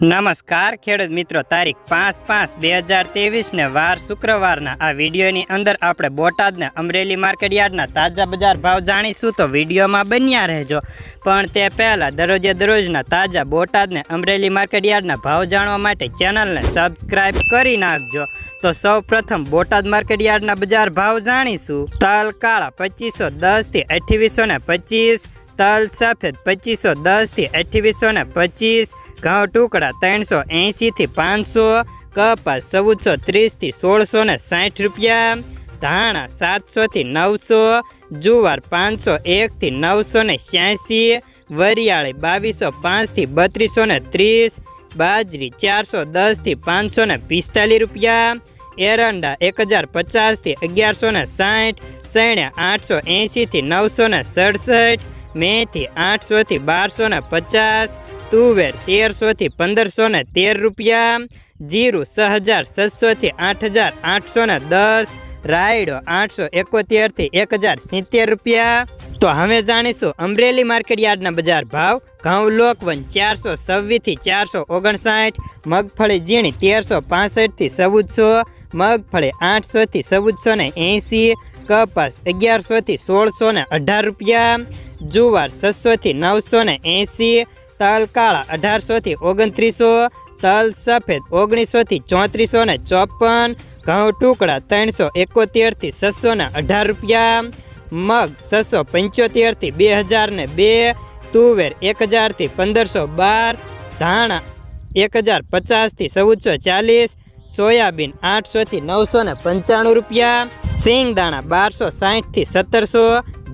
નમસ્કાર ખેડૂત મિત્રો, તારીખ પાંચ પાંચ બે હજાર ત્રેવીસને વાર શુક્રવારના આ વિડીયોની અંદર આપણે બોટાદને અમરેલી માર્કેટ યાર્ડના તાજા બજાર ભાવ જાણીશું તો વિડીયોમાં બન્યા રહેજો. પણ તે પહેલાં દરરોજે દરરોજના તાજા બોટાદને અમરેલી માર્કેટ યાર્ડના ભાવ જાણવા માટે ચેનલને સબસ્ક્રાઈબ કરી નાખજો. તો સૌ પ્રથમ બોટાદ માર્કેટ યાર્ડના બજાર ભાવ જાણીશું. તલ, કાળા પચીસો દસથી અઠ્યાવીસો ને તલ સફેદ પચીસો દસથી અઠ્યાવીસો ને પચીસ, ઘઉં ટુકડા ત્રણસો એંશીથી પાંચસો, કપાસ ચૌદસો ત્રીસથી સોળસો ને સાઠ રૂપિયા, ધાણા સાતસોથી નવસો, જુવાર પાંચસો એકથી નવસો ને છ્યાસી વરિયાળી બાવીસો પાંચથી બત્રીસો ને ત્રીસ, બાજરી ચારસો દસથી પાંચસો ને પિસ્તાલીસ રૂપિયા, એરંડા એક હજાર પચાસથી અગિયારસો ને સાઠ સૈણ્યા આઠસો એંશીથી નવસો ને સડસઠ મેથી આઠસોથી બારસો ને પચાસ, તુવેર તેરસોથી પંદરસો ને તેર રૂપિયા, જીરું છ હજાર સત્સોથી આઠ હજાર આઠસો ને દસ, રાયડો આઠસો એકોતેરથી એક હજાર સિત્તેર રૂપિયા. તો હવે જાણીશું અમરેલી માર્કેટ યાર્ડના બજાર ભાવ. ઘઉં લોકવન ચારસો છવ્વીસથી ચારસો ઓગણસાઠ, મગફળી ઝીણી તેરસો પાસઠથી ચૌદસો, મગફળી આઠસોથી ચૌદસો ને એંસી, કપાસ અગિયારસોથી સોળસો ને અઢાર રૂપિયા જુવાર છસોથી નવસો ને એંસી તલ કાળા અઢારસોથી ઓગણત્રીસો, તલ સફેદ ઓગણીસોથી ચોત્રીસો ને ચોપન, ઘઉં ટુકડા ત્રણસો એકોતેરથી છસો ને અઢાર રૂપિયા, મગ છસો પંચોતેરથી બે હજાર ને બે, તુવેર એક હજારથી પંદરસો બાર, ધાણા એક હજાર પચાસથી ચૌદસો ચાલીસ, સોયાબીન આઠસોથી નવસો ને પંચાણું રૂપિયા સિંગ દાણા બારસો સાહીઠથી સત્તરસો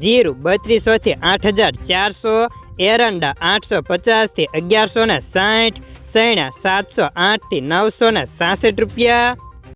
જીરું બત્રીસોથી આઠ હજાર ચારસો, એરંડા આઠસો પચાસથી અગિયારસો ને સાઠ, સૈણા સાતસો આઠથી નવસો ને સાસઠ રૂપિયા.